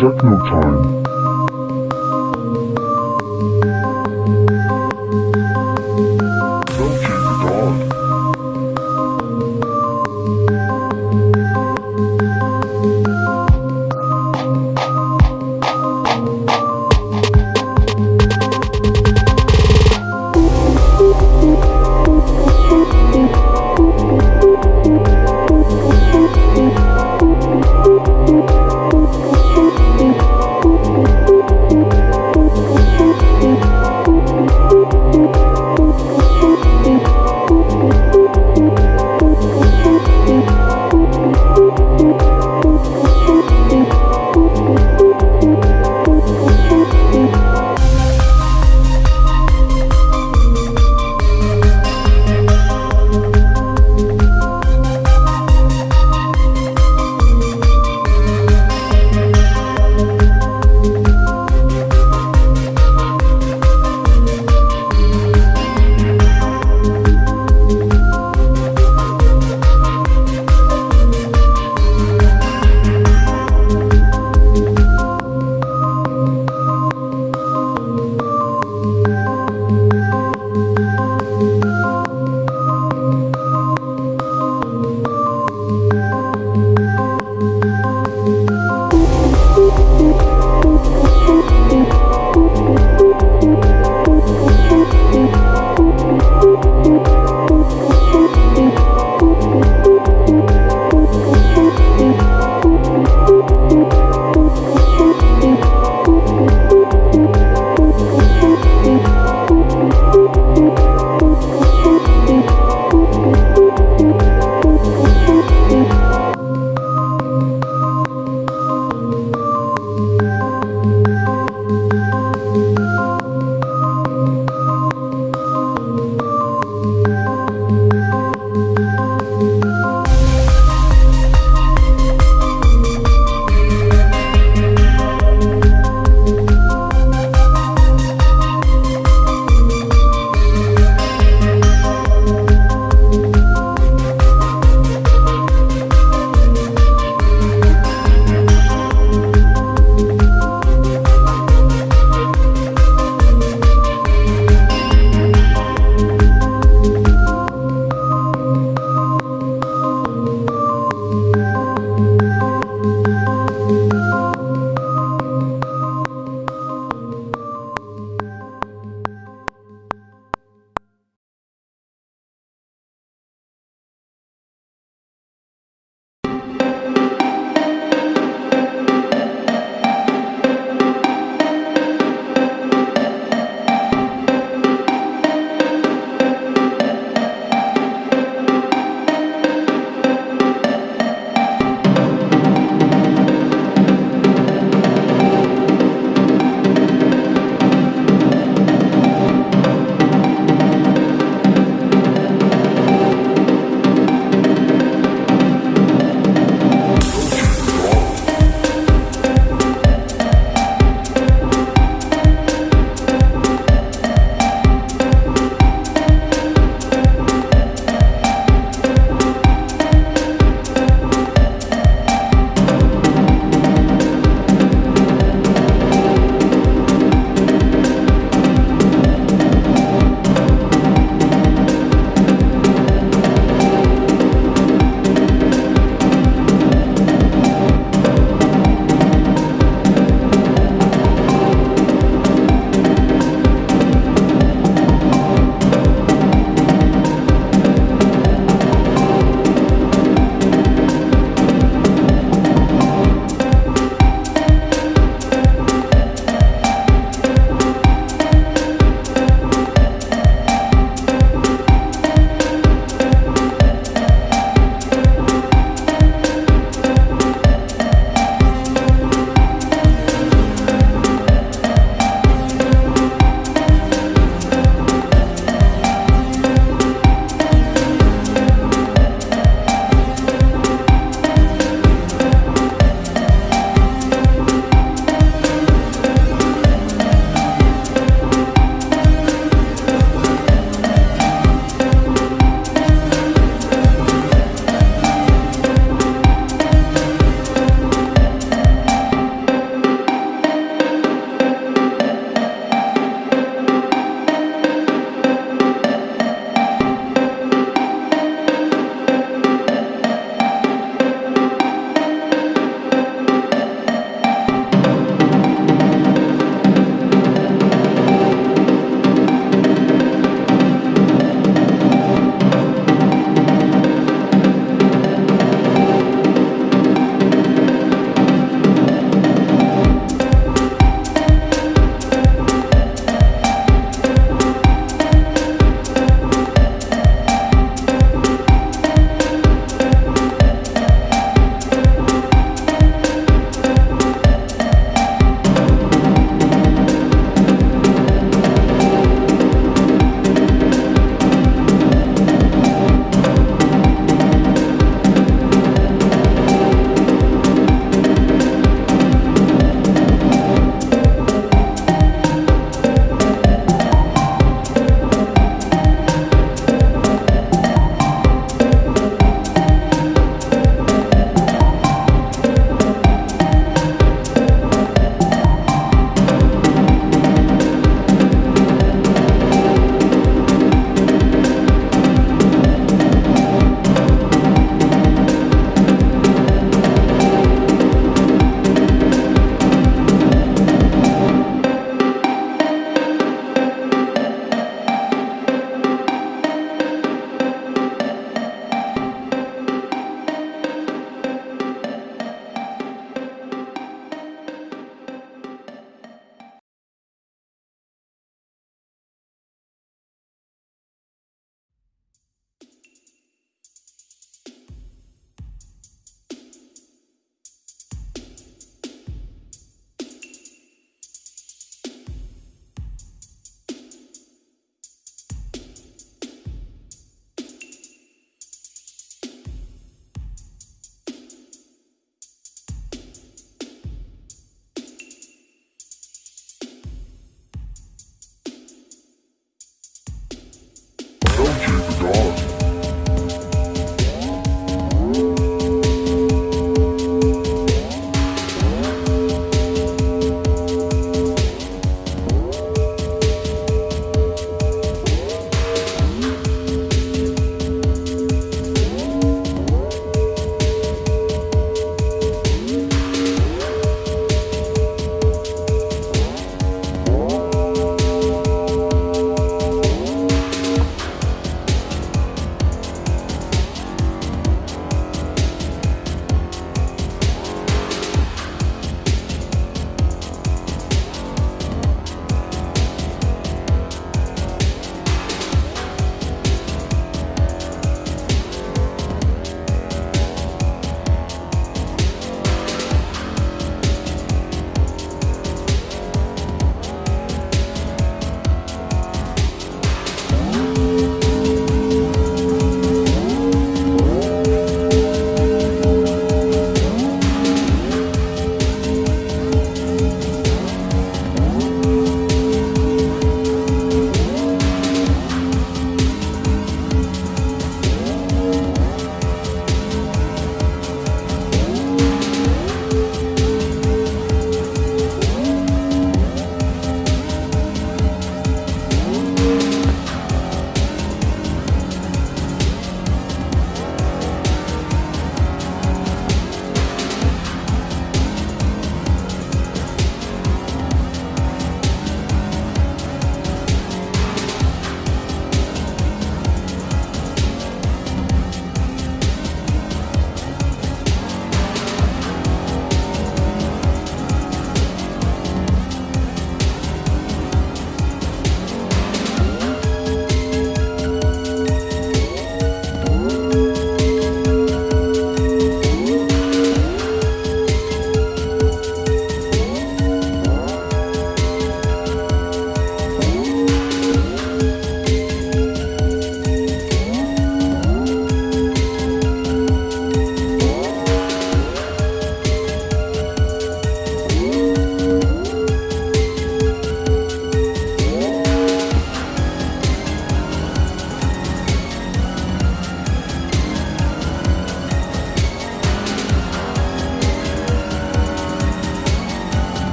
techno time.